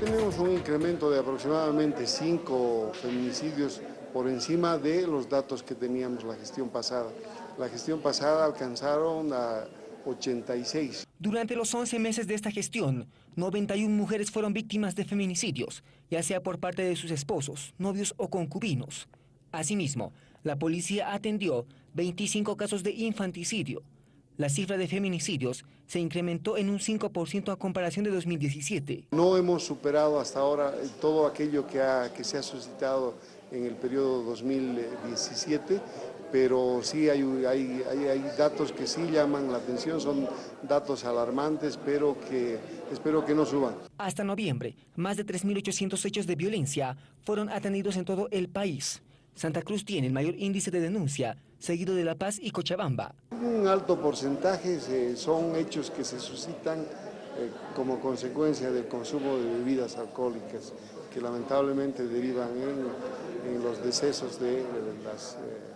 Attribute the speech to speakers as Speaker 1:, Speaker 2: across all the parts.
Speaker 1: Tenemos un incremento de aproximadamente 5 feminicidios por encima de los datos que teníamos la gestión pasada. La gestión pasada alcanzaron a 86.
Speaker 2: Durante los 11 meses de esta gestión, 91 mujeres fueron víctimas de feminicidios, ya sea por parte de sus esposos, novios o concubinos. Asimismo, la policía atendió 25 casos de infanticidio. La cifra de feminicidios se incrementó en un 5% a comparación de 2017.
Speaker 1: No hemos superado hasta ahora todo aquello que, que se ha suscitado en el periodo 2017, pero sí hay, hay, hay, datos que sí llaman la atención, son datos alarmantes, pero que espero que no suban.
Speaker 2: Hasta noviembre, más de 3.800 hechos de violencia fueron atendidos en todo el país. Santa Cruz tiene el mayor índice de denuncia, seguido de La Paz y Cochabamba.
Speaker 1: Un alto porcentaje son hechos que se suscitan eh, como consecuencia del consumo de bebidas alcohólicas, que lamentablemente derivan en, los decesos de, las eh,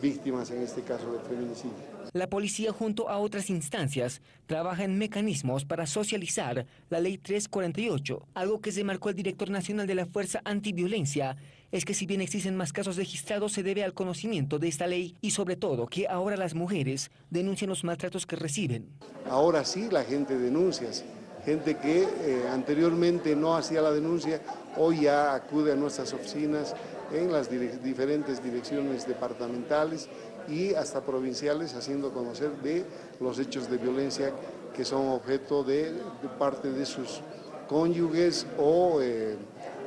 Speaker 1: víctimas, en este caso de feminicidio.
Speaker 2: La policía junto a otras instancias trabaja en mecanismos para socializar la ley 348, algo que se marcó el director nacional de la Fuerza Antiviolencia, es que si bien existen más casos registrados se debe al conocimiento de esta ley y sobre todo que ahora las mujeres denuncian los maltratos que reciben.
Speaker 1: Ahora sí la gente denuncia, gente que eh, anteriormente no hacía la denuncia, hoy ya acude a nuestras oficinas en las diferentes direcciones departamentales y hasta provinciales haciendo conocer de los hechos de violencia que son objeto de, parte de sus cónyuges o eh,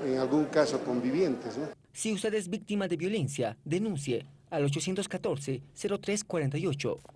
Speaker 1: en algún caso convivientes.
Speaker 2: Si usted es víctima de violencia, denuncie al 814-0348.